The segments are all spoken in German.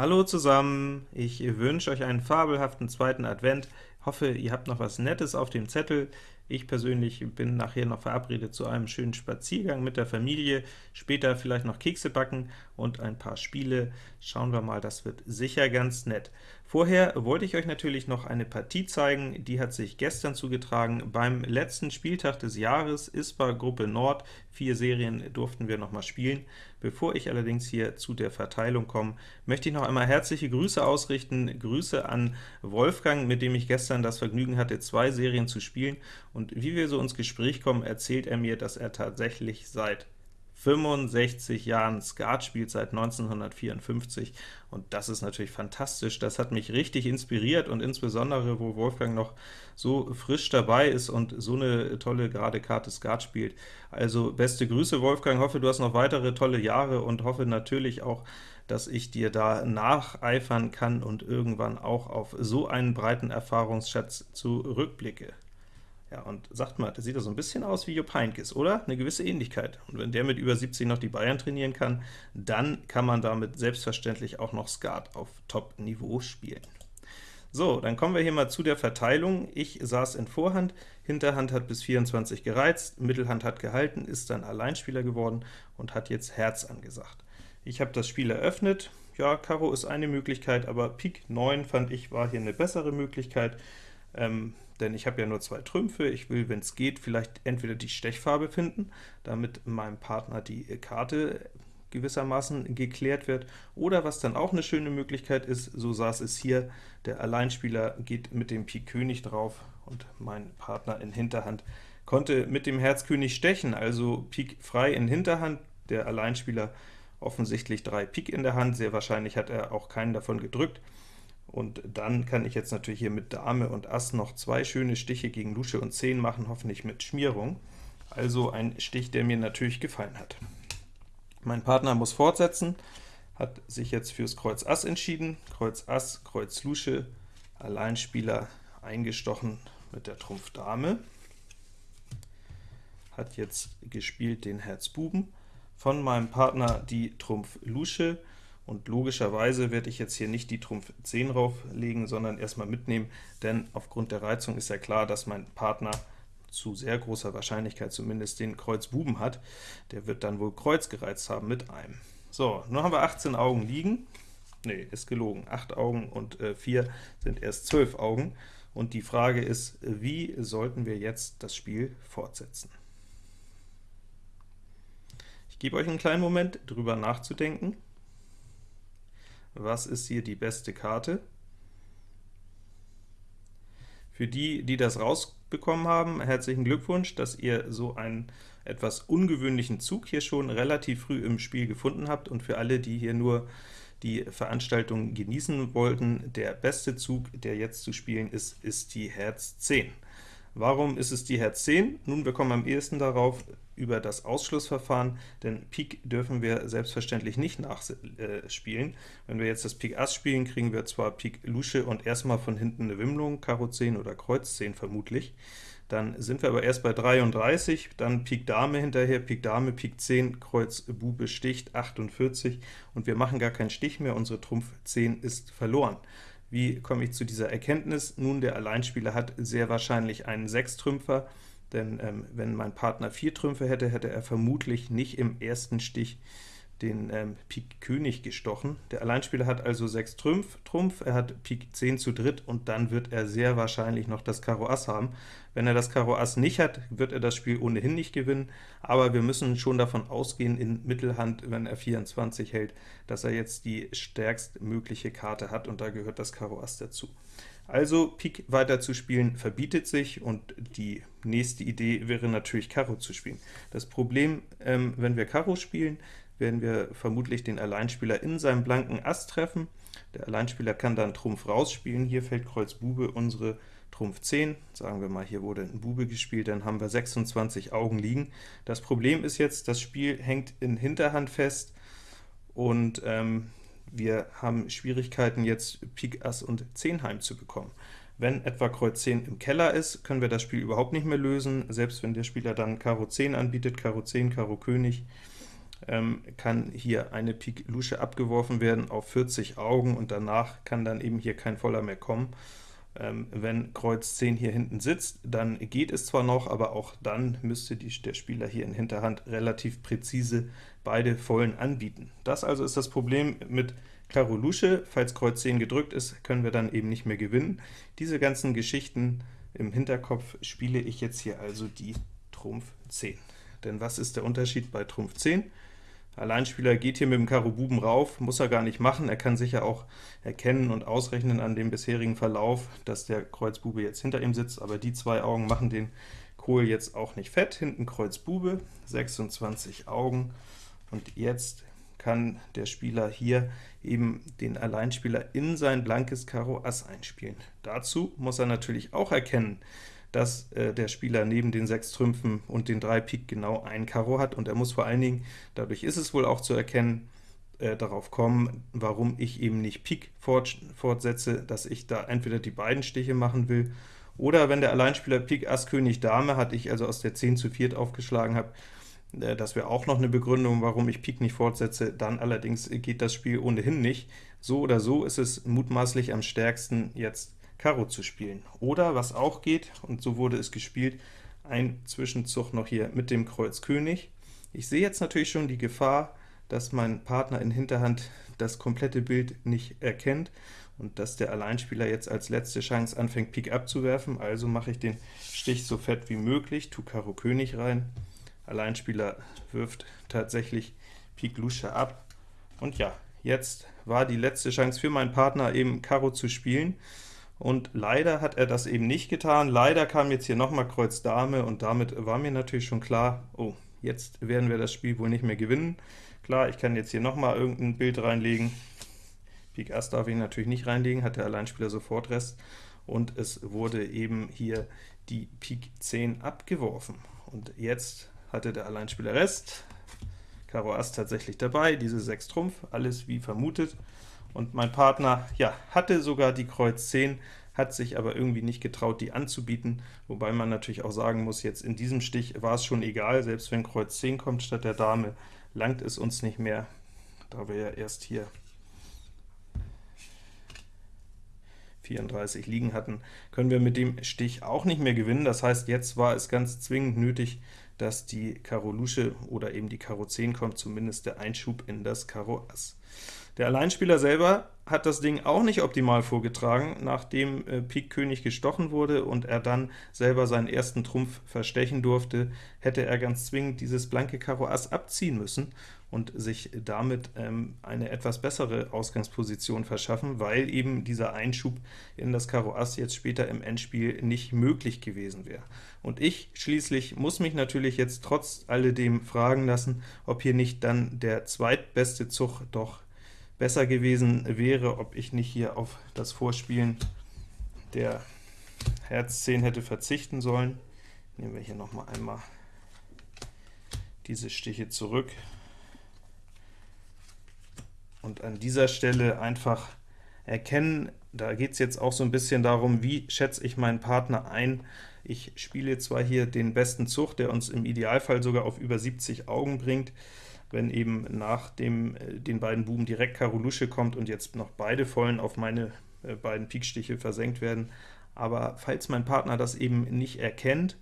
Hallo zusammen, ich wünsche euch einen fabelhaften zweiten Advent, hoffe, ihr habt noch was Nettes auf dem Zettel. Ich persönlich bin nachher noch verabredet zu einem schönen Spaziergang mit der Familie, später vielleicht noch Kekse backen und ein paar Spiele. Schauen wir mal, das wird sicher ganz nett. Vorher wollte ich euch natürlich noch eine Partie zeigen, die hat sich gestern zugetragen. Beim letzten Spieltag des Jahres ISPA Gruppe Nord, vier Serien durften wir noch mal spielen. Bevor ich allerdings hier zu der Verteilung komme, möchte ich noch einmal herzliche Grüße ausrichten. Grüße an Wolfgang, mit dem ich gestern das Vergnügen hatte, zwei Serien zu spielen, und wie wir so ins Gespräch kommen, erzählt er mir, dass er tatsächlich seit 65 Jahren Skat spielt, seit 1954, und das ist natürlich fantastisch. Das hat mich richtig inspiriert, und insbesondere, wo Wolfgang noch so frisch dabei ist und so eine tolle gerade Karte Skat spielt. Also beste Grüße, Wolfgang, hoffe, du hast noch weitere tolle Jahre und hoffe natürlich auch, dass ich dir da nacheifern kann und irgendwann auch auf so einen breiten Erfahrungsschatz zurückblicke. Ja, und sagt mal, der sieht ja so ein bisschen aus wie Jupp Heynckes, oder? Eine gewisse Ähnlichkeit. Und wenn der mit über 70 noch die Bayern trainieren kann, dann kann man damit selbstverständlich auch noch Skat auf Top-Niveau spielen. So, dann kommen wir hier mal zu der Verteilung. Ich saß in Vorhand, Hinterhand hat bis 24 gereizt, Mittelhand hat gehalten, ist dann Alleinspieler geworden und hat jetzt Herz angesagt. Ich habe das Spiel eröffnet. Ja, Karo ist eine Möglichkeit, aber Pik 9 fand ich war hier eine bessere Möglichkeit ähm, denn ich habe ja nur zwei Trümpfe. Ich will, wenn es geht, vielleicht entweder die Stechfarbe finden, damit meinem Partner die Karte gewissermaßen geklärt wird, oder was dann auch eine schöne Möglichkeit ist, so saß es hier, der Alleinspieler geht mit dem Pik König drauf, und mein Partner in Hinterhand konnte mit dem Herz König stechen, also Pik frei in Hinterhand, der Alleinspieler offensichtlich drei Pik in der Hand, sehr wahrscheinlich hat er auch keinen davon gedrückt, und dann kann ich jetzt natürlich hier mit Dame und Ass noch zwei schöne Stiche gegen Lusche und 10 machen, hoffentlich mit Schmierung. Also ein Stich, der mir natürlich gefallen hat. Mein Partner muss fortsetzen, hat sich jetzt fürs Kreuz Ass entschieden. Kreuz Ass, Kreuz Lusche, Alleinspieler eingestochen mit der Trumpf Dame. Hat jetzt gespielt den Herz Buben. Von meinem Partner die Trumpf Lusche, und logischerweise werde ich jetzt hier nicht die Trumpf 10 rauflegen, sondern erstmal mitnehmen, denn aufgrund der Reizung ist ja klar, dass mein Partner zu sehr großer Wahrscheinlichkeit zumindest den Kreuz Buben hat. Der wird dann wohl Kreuz gereizt haben mit einem. So, nun haben wir 18 Augen liegen. Ne, ist gelogen. 8 Augen und äh, 4 sind erst 12 Augen. Und die Frage ist, wie sollten wir jetzt das Spiel fortsetzen? Ich gebe euch einen kleinen Moment, drüber nachzudenken was ist hier die beste Karte. Für die, die das rausbekommen haben, herzlichen Glückwunsch, dass ihr so einen etwas ungewöhnlichen Zug hier schon relativ früh im Spiel gefunden habt, und für alle, die hier nur die Veranstaltung genießen wollten, der beste Zug, der jetzt zu spielen ist, ist die Herz 10. Warum ist es die Herz 10? Nun, wir kommen am ehesten darauf über das Ausschlussverfahren, denn Pik dürfen wir selbstverständlich nicht nachspielen. Wenn wir jetzt das Pik Ass spielen, kriegen wir zwar Pik Lusche und erstmal von hinten eine Wimmlung, Karo 10 oder Kreuz 10 vermutlich. Dann sind wir aber erst bei 33, dann Pik Dame hinterher, Pik Dame, Pik 10, Kreuz Bube sticht, 48, und wir machen gar keinen Stich mehr, unsere Trumpf 10 ist verloren. Wie komme ich zu dieser Erkenntnis? Nun, der Alleinspieler hat sehr wahrscheinlich einen Sechstrümpfer, denn ähm, wenn mein Partner vier Trümpfe hätte, hätte er vermutlich nicht im ersten Stich den ähm, Pik König gestochen. Der Alleinspieler hat also 6 Trumpf, Trumpf, er hat Pik 10 zu dritt, und dann wird er sehr wahrscheinlich noch das Karo Ass haben. Wenn er das Karo Ass nicht hat, wird er das Spiel ohnehin nicht gewinnen, aber wir müssen schon davon ausgehen, in Mittelhand, wenn er 24 hält, dass er jetzt die stärkstmögliche Karte hat, und da gehört das Karo Ass dazu. Also Pik weiter zu spielen verbietet sich, und die nächste Idee wäre natürlich Karo zu spielen. Das Problem, ähm, wenn wir Karo spielen, werden wir vermutlich den Alleinspieler in seinem blanken Ass treffen. Der Alleinspieler kann dann Trumpf rausspielen, hier fällt Kreuz Bube unsere Trumpf 10, sagen wir mal, hier wurde ein Bube gespielt, dann haben wir 26 Augen liegen. Das Problem ist jetzt, das Spiel hängt in Hinterhand fest, und ähm, wir haben Schwierigkeiten, jetzt Pik Ass und 10 heimzubekommen. Wenn etwa Kreuz 10 im Keller ist, können wir das Spiel überhaupt nicht mehr lösen, selbst wenn der Spieler dann Karo 10 anbietet, Karo 10, Karo König, ähm, kann hier eine Pik Lusche abgeworfen werden auf 40 Augen, und danach kann dann eben hier kein Voller mehr kommen. Ähm, wenn Kreuz 10 hier hinten sitzt, dann geht es zwar noch, aber auch dann müsste die, der Spieler hier in Hinterhand relativ präzise beide Vollen anbieten. Das also ist das Problem mit Karo Lusche. Falls Kreuz 10 gedrückt ist, können wir dann eben nicht mehr gewinnen. Diese ganzen Geschichten im Hinterkopf spiele ich jetzt hier also die Trumpf 10. Denn was ist der Unterschied bei Trumpf 10? Alleinspieler geht hier mit dem Karo Buben rauf, muss er gar nicht machen, er kann sicher auch erkennen und ausrechnen an dem bisherigen Verlauf, dass der Kreuz Bube jetzt hinter ihm sitzt, aber die zwei Augen machen den Kohl jetzt auch nicht fett. Hinten Kreuz Bube, 26 Augen, und jetzt kann der Spieler hier eben den Alleinspieler in sein blankes Karo Ass einspielen. Dazu muss er natürlich auch erkennen, dass äh, der Spieler neben den sechs Trümpfen und den drei Pik genau ein Karo hat, und er muss vor allen Dingen, dadurch ist es wohl auch zu erkennen, äh, darauf kommen, warum ich eben nicht Pik fort, fortsetze, dass ich da entweder die beiden Stiche machen will, oder wenn der Alleinspieler Pik Ass König Dame hat, ich also aus der 10 zu 4 aufgeschlagen habe, äh, das wäre auch noch eine Begründung, warum ich Pik nicht fortsetze, dann allerdings geht das Spiel ohnehin nicht. So oder so ist es mutmaßlich am stärksten, jetzt Karo zu spielen. Oder, was auch geht, und so wurde es gespielt, ein Zwischenzug noch hier mit dem Kreuz König. Ich sehe jetzt natürlich schon die Gefahr, dass mein Partner in Hinterhand das komplette Bild nicht erkennt und dass der Alleinspieler jetzt als letzte Chance anfängt, Pik abzuwerfen, also mache ich den Stich so fett wie möglich, tu Karo König rein, Alleinspieler wirft tatsächlich Pik Lusche ab, und ja, jetzt war die letzte Chance für meinen Partner eben Karo zu spielen, und leider hat er das eben nicht getan. Leider kam jetzt hier nochmal Kreuz Dame, und damit war mir natürlich schon klar, oh, jetzt werden wir das Spiel wohl nicht mehr gewinnen. Klar, ich kann jetzt hier nochmal irgendein Bild reinlegen. Pik Ass darf ich natürlich nicht reinlegen, hat der Alleinspieler sofort Rest, und es wurde eben hier die Pik 10 abgeworfen. Und jetzt hatte der Alleinspieler Rest, Karo Ass tatsächlich dabei, diese 6 Trumpf, alles wie vermutet, und mein Partner ja, hatte sogar die Kreuz 10, hat sich aber irgendwie nicht getraut, die anzubieten, wobei man natürlich auch sagen muss, jetzt in diesem Stich war es schon egal, selbst wenn Kreuz 10 kommt statt der Dame, langt es uns nicht mehr, da wir ja erst hier 34 liegen hatten, können wir mit dem Stich auch nicht mehr gewinnen. Das heißt, jetzt war es ganz zwingend nötig, dass die Karo Lusche oder eben die Karo 10 kommt, zumindest der Einschub in das Karo Ass. Der Alleinspieler selber hat das Ding auch nicht optimal vorgetragen, nachdem äh, Pik König gestochen wurde und er dann selber seinen ersten Trumpf verstechen durfte, hätte er ganz zwingend dieses blanke Karo Ass abziehen müssen und sich damit ähm, eine etwas bessere Ausgangsposition verschaffen, weil eben dieser Einschub in das Karo Ass jetzt später im Endspiel nicht möglich gewesen wäre. Und ich schließlich muss mich natürlich jetzt trotz alledem fragen lassen, ob hier nicht dann der zweitbeste Zug doch besser gewesen wäre, ob ich nicht hier auf das Vorspielen der Herz 10 hätte verzichten sollen. Nehmen wir hier noch mal einmal diese Stiche zurück und an dieser Stelle einfach erkennen, da geht es jetzt auch so ein bisschen darum, wie schätze ich meinen Partner ein. Ich spiele zwar hier den besten Zug, der uns im Idealfall sogar auf über 70 Augen bringt, wenn eben nach dem, äh, den beiden Buben direkt Karo Lusche kommt und jetzt noch beide Vollen auf meine äh, beiden Pikstiche versenkt werden. Aber falls mein Partner das eben nicht erkennt,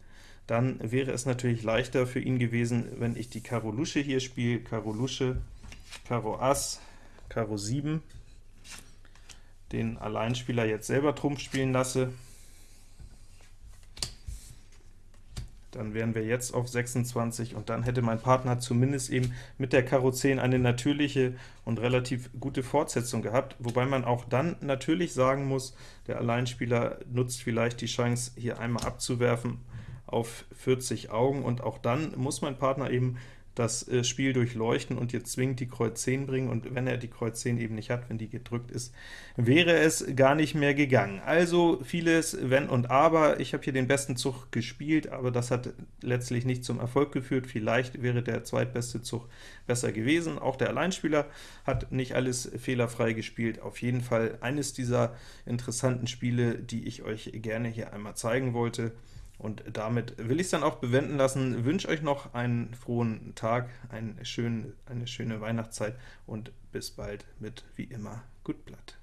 dann wäre es natürlich leichter für ihn gewesen, wenn ich die Karo Lusche hier spiele, Karo Lusche, Karo Ass, Karo 7, den Alleinspieler jetzt selber Trumpf spielen lasse, dann wären wir jetzt auf 26, und dann hätte mein Partner zumindest eben mit der Karo 10 eine natürliche und relativ gute Fortsetzung gehabt, wobei man auch dann natürlich sagen muss, der Alleinspieler nutzt vielleicht die Chance, hier einmal abzuwerfen auf 40 Augen, und auch dann muss mein Partner eben das äh, Spiel durchleuchten und jetzt zwingend die Kreuz 10 bringen, und wenn er die Kreuz 10 eben nicht hat, wenn die gedrückt ist, wäre es gar nicht mehr gegangen. Also vieles Wenn und Aber. Ich habe hier den besten Zug gespielt, aber das hat letztlich nicht zum Erfolg geführt. Vielleicht wäre der zweitbeste Zug besser gewesen. Auch der Alleinspieler hat nicht alles fehlerfrei gespielt. Auf jeden Fall eines dieser interessanten Spiele, die ich euch gerne hier einmal zeigen wollte. Und damit will ich es dann auch bewenden lassen. Wünsche euch noch einen frohen Tag, einen schönen, eine schöne Weihnachtszeit und bis bald mit, wie immer, Gut Blatt.